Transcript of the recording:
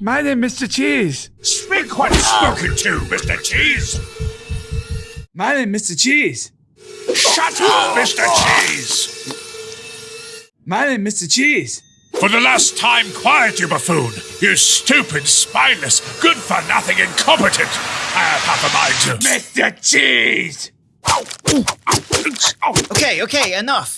My name is Mr. Cheese. Speak when spoken to, Mr. Cheese. My name is Mr. Cheese. Shut up, Mr. Cheese. My name is Mr. Cheese. For the last time, quiet, you buffoon. You stupid, spineless, good-for-nothing incompetent. I have half a mind to... Mr. Cheese! Okay, okay, enough.